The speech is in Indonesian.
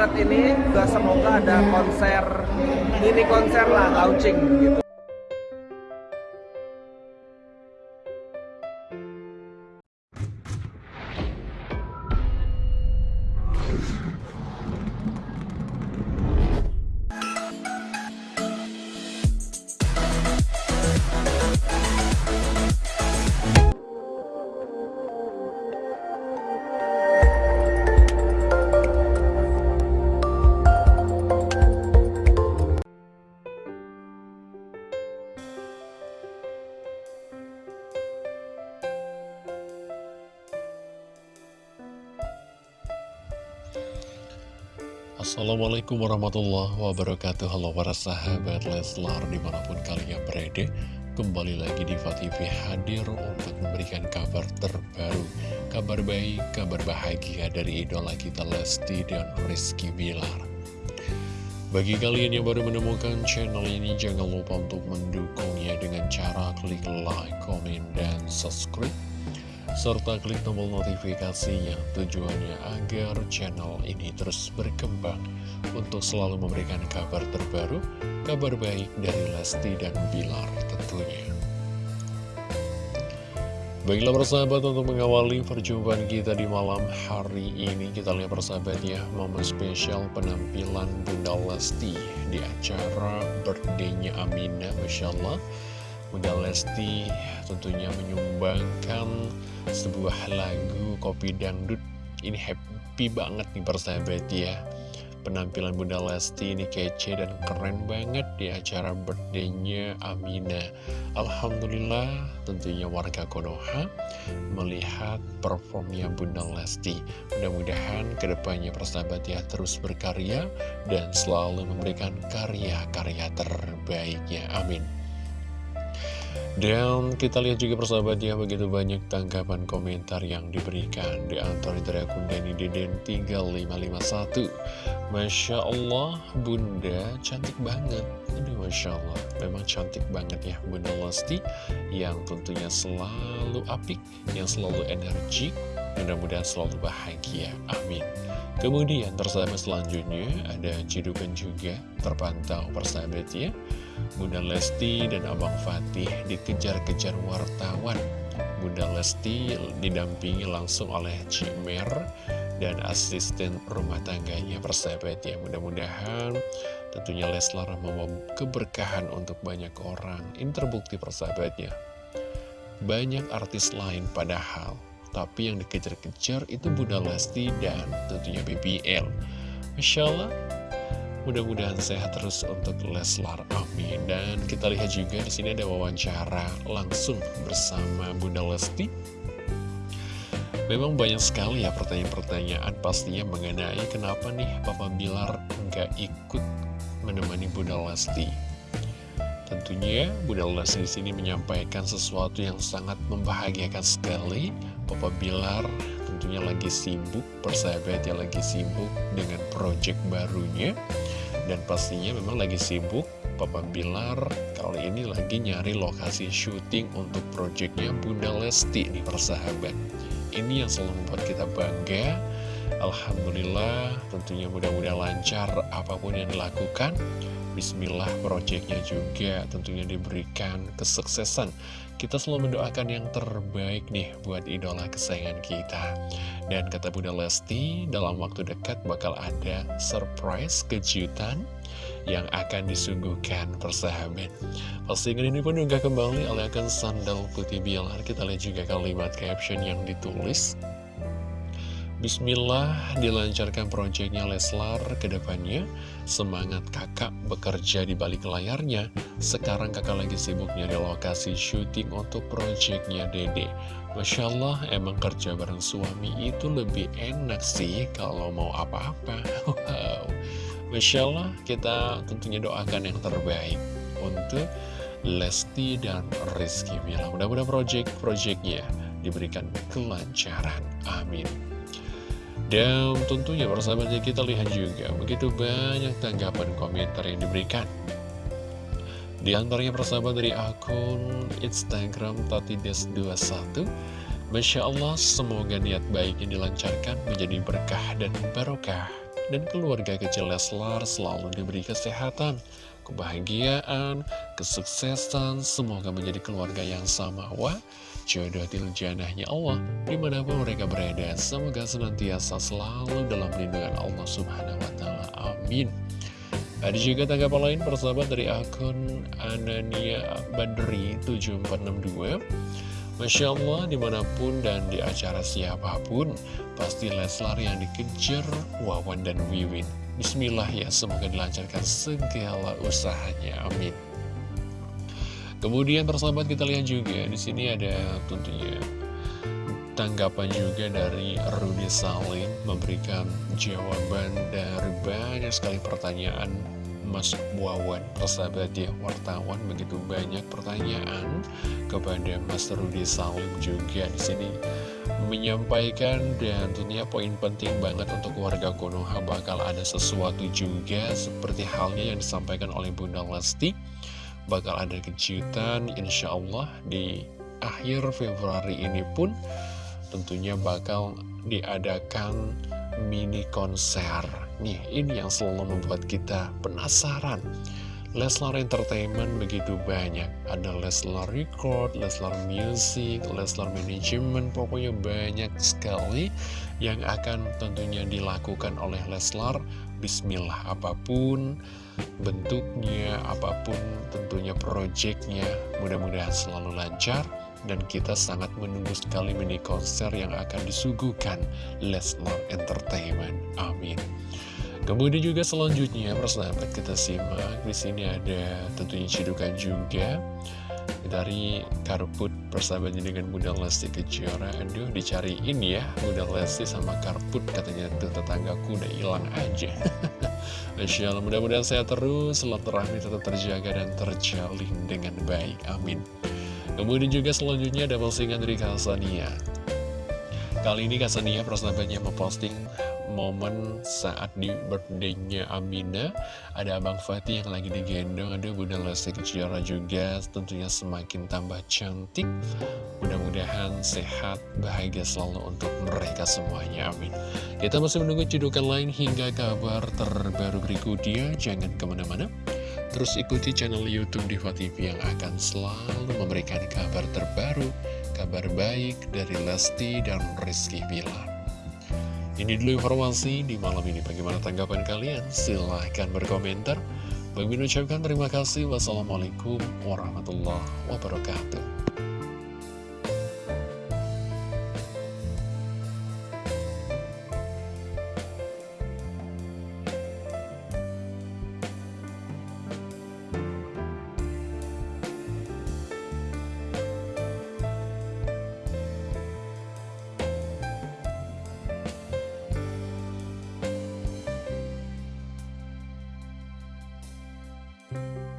Maret ini semoga ada konser mini konser lah launching gitu. Assalamualaikum warahmatullahi wabarakatuh. Halo para sahabat Leslar di mana pun kalian berada Kembali lagi di TV hadir untuk memberikan kabar terbaru Kabar baik, kabar bahagia dari idola kita Lesti dan Rizky Bilar. Bagi kalian yang baru menemukan channel ini Jangan lupa untuk mendukungnya dengan cara klik like, komen, dan subscribe serta klik tombol notifikasinya tujuannya agar channel ini terus berkembang untuk selalu memberikan kabar terbaru, kabar baik dari Lesti dan Bilar tentunya. Baiklah persahabat untuk mengawali perjumpaan kita di malam hari ini Kita lihat persahabat ya momen spesial penampilan Bunda Lesti Di acara birthday-nya Masya Allah Bunda Lesti tentunya menyumbangkan sebuah lagu Kopi Dangdut. Ini happy banget nih persahabat ya. Penampilan Bunda Lesti ini kece dan keren banget di acara birthday-nya Amina. Alhamdulillah tentunya warga Konoha melihat performnya Bunda Lesti. Mudah-mudahan ke depannya persahabat ya terus berkarya dan selalu memberikan karya-karya terbaiknya. Amin dan kita lihat juga persahabat ya begitu banyak tanggapan komentar yang diberikan. Di antara dari akun Dani Deden 3551 Masya Allah Bunda cantik banget. Ini Masya Allah. Memang cantik banget ya Bunda Lesti. Yang tentunya selalu apik Yang selalu energik Mudah-mudahan selalu bahagia. Amin. Kemudian tersahabat selanjutnya ada cidukan juga terpantau persahabat ya Bunda Lesti dan Abang Fatih dikejar-kejar wartawan. Bunda Lesti didampingi langsung oleh Cimer dan asisten rumah tangganya persahabat ya. Mudah-mudahan tentunya Leslar membawa keberkahan untuk banyak orang. Ini terbukti persahabatnya. Banyak artis lain padahal tapi yang dikejar-kejar itu Bunda Lesti dan tentunya BBL. Masya Allah, mudah-mudahan sehat terus untuk Leslar. Amin. Dan kita lihat juga di sini ada wawancara langsung bersama Bunda Lesti. Memang banyak sekali ya pertanyaan-pertanyaan pastinya mengenai kenapa nih Papa Bilar nggak ikut menemani Bunda Lesti. Tentunya Bunda Lesti di sini menyampaikan sesuatu yang sangat membahagiakan sekali Papa Bilar tentunya lagi sibuk, persahabat ya lagi sibuk dengan project barunya. Dan pastinya memang lagi sibuk, Papa Bilar kali ini lagi nyari lokasi syuting untuk projectnya Bunda Lesti nih persahabat. Ini yang selalu membuat kita bangga Alhamdulillah tentunya mudah-mudahan lancar apa pun yang dilakukan. Bismillah projectnya juga tentunya diberikan kesuksesan. Kita selalu mendoakan yang terbaik nih buat idola kesayangan kita. Dan kata Bunda Lesti dalam waktu dekat bakal ada surprise kejutan yang akan disuguhkan persahabat Postingan ini pun juga kembali oleh akun sandal putih bilar. Kita lihat juga kalimat caption yang ditulis Bismillah dilancarkan proyeknya Leslar ke depannya. Semangat kakak bekerja di balik layarnya. Sekarang kakak lagi sibuk nyari lokasi syuting untuk proyeknya Dede. Masya Allah, emang kerja bareng suami itu lebih enak sih kalau mau apa-apa. Wow. Masya Allah, kita tentunya doakan yang terbaik untuk Lesti dan Rizky Bila. Mudah-mudahan proyek-proyeknya diberikan kelancaran. Amin. Dan tentunya persahabatnya kita lihat juga begitu banyak tanggapan komentar yang diberikan. Di antaranya persahabat dari akun Instagram Tatides21 Masya Allah semoga niat baik yang dilancarkan menjadi berkah dan barokah dan keluarga kecil Leslar selalu diberi kesehatan, kebahagiaan, kesuksesan, semoga menjadi keluarga yang sama. Wah, jodoh janahnya Allah di mana pun mereka berada. Semoga senantiasa selalu dalam lindungan Allah Subhanahu wa Ta'ala. Amin. Ada juga tanggapan lain persahabat dari akun Anania Badri 7462 Masya Allah di mana pun dan di acara siapa pun Pasti Leslar yang dikejar Wawan dan Wiwin Bismillah ya semoga dilancarkan segala usahanya Amin. Kemudian persahabat kita lihat juga di sini ada tentunya tanggapan juga dari Rudy Salim memberikan jawaban dari banyak sekali pertanyaan Mas Wawan, persahabat ya, wartawan begitu banyak pertanyaan kepada Mas Rudy Salim juga di sini menyampaikan dan tentunya poin penting banget untuk warga Konoha bakal ada sesuatu juga seperti halnya yang disampaikan oleh Bunda Lesti bakal ada kejutan insya Allah di akhir Februari ini pun tentunya bakal diadakan mini konser. Nih, ini yang selalu membuat kita penasaran. Leslar Entertainment begitu banyak. Ada Leslar Record, Leslar Music, Leslar Management, pokoknya banyak sekali yang akan tentunya dilakukan oleh Leslar. Bismillah, apa pun bentuknya, apa pun tentunya proyeknya, mudah-mudahan selalu lancar dan kita sangat menunggu sekali mini konser yang akan disuguhkan Lesnar Entertainment. Amin. Kemudian juga selanjutnya persahabat kita simak. Di sini ada tentunya cidukan juga. Dari Karput persahabatnya dengan Bunda Lesti Kejora. Aduh dicariin ya Bunda Lesti sama Karput. Katanya tuh tetanggaku udah hilang aja. Masya Allah mudah-mudahan saya terus silaturahmi tetap terjaga dan terjalin dengan baik. Amin. Kemudian juga selanjutnya ada postingan dari Kasania. Kali ini Kasania persahabatnya memposting momen saat di birthday-nya Amina. Ada Abang Fatih yang lagi digendong. Ada Bunda Lesti Kejora juga tentunya semakin tambah cantik. Mudah-mudahan sehat, bahagia selalu untuk mereka semuanya, amin. Kita masih menunggu cedukan lain hingga kabar terbaru berikutnya. Jangan ke mana-mana. Terus ikuti channel Youtube Diva TV yang akan selalu memberikan kabar terbaru, kabar baik dari Lesti dan Rizky Bilar. Ini dulu informasi di malam ini. Bagaimana tanggapan kalian? Silahkan berkomentar. Bagi ucapkan terima kasih. Wassalamualaikum warahmatullahi wabarakatuh. you